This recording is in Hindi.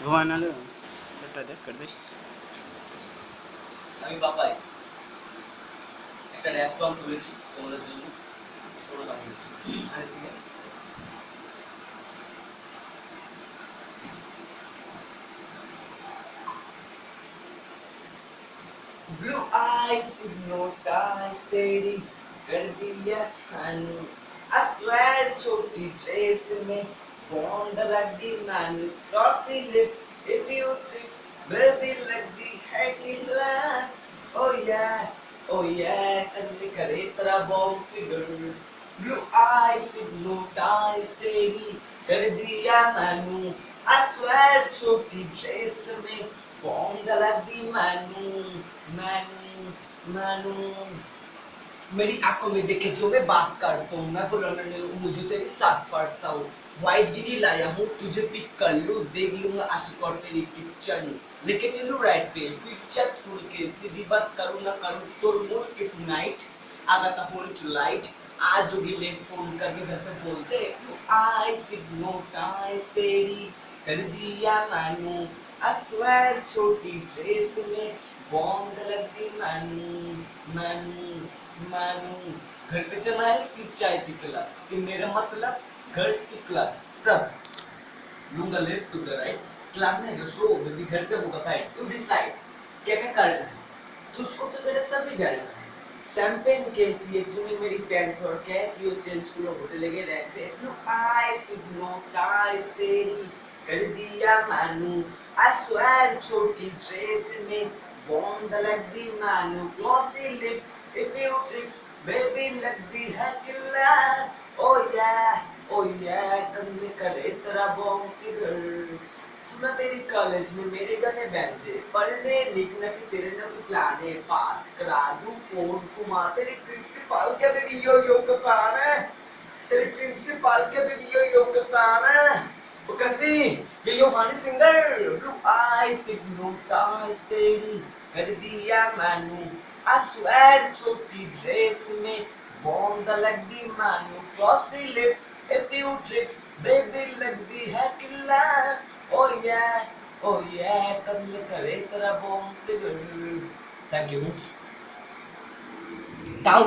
ঘুমানো এটা দেখ করে দেখ আমি বাপাই একটা র্যাপ সং তুলেছি তোমাদের জন্য শোনো কেমন হচ্ছে আরে সিঙ্গার Blue eyes hypnotized तेरी कर दिया खानू I swear छोटी ड्रेस में बॉन्ड लग दी मैनू cross the lip if you tricks baby लगती है किला oh yeah oh yeah करने करे तेरा bomb figure blue eyes hypnotized तेरी कर दिया मैनू I swear छोटी ड्रेस में बॉन्ड लग दी मैनू मैनू मैनू मेरी आँखों में देखे जो मैं बात करता हूँ, मैं बोला मैंने मुझे तेरे साथ पढ़ता हूँ। वाइट गिरी लाया हूँ, तुझे पिक कर लूँ, देख लूँगा, आशिक और तेरी पिक्चर लेके चलूँ राइट पे फिर छत टूट के, सीधी बात करूँ ना करूँ तो मोड़ के टुनाइट आगा था फ़ोन टू लाइट आज जोगी ले फ़ोन करके घर पे बोलते आई सिग्नोटाइज तेरी, कर दिया मानू। अस्वर छोटी ड्रेस में बॉम्ब लग दी मानू मानू मानू घर पे चला है कि चाय तिकला कि मेरा मतलब घर तिकला तब लूँगा left to the right club में शो बेबी घर पे होगा फाइट यू डिसाइड क्या क्या करना है? तुझको तो तेरे सभी डरना है। शैंपेन कहती है तूने मेरी पैंट और क्या कि वो चेंज को होटल के रहते नो आईज हिप्नोटाइज तेरी कर दिया, मानू। आई स्वेयर छोटी ड्रेस में बॉम्ब लग दी मानू glossy lip if you tricks baby लगती है किला ओ या ओ या कंधे करे तेरा बॉम्ब फिगर सुना तेरी कॉलेज में मेरे गाने बैंडे पढ़ने, लिखने की तेरे ना तो प्लान है पास करा दूँ फ़ोन घुमा तेरी प्रिंसिपल के भी यो यो का है. तेरी प्रिंसिपल के भी यो यो का है. ये Yo Honey Singh blue eyes hypnotize तेरी कर दिया मानू। I swear, छोटी ड्रेस में बॉम्ब लग दी मानू glossy lip a few tricks, baby लगती है किला oh yeah oh yeah कमल करे तेरा बॉम्ब। Figure thank you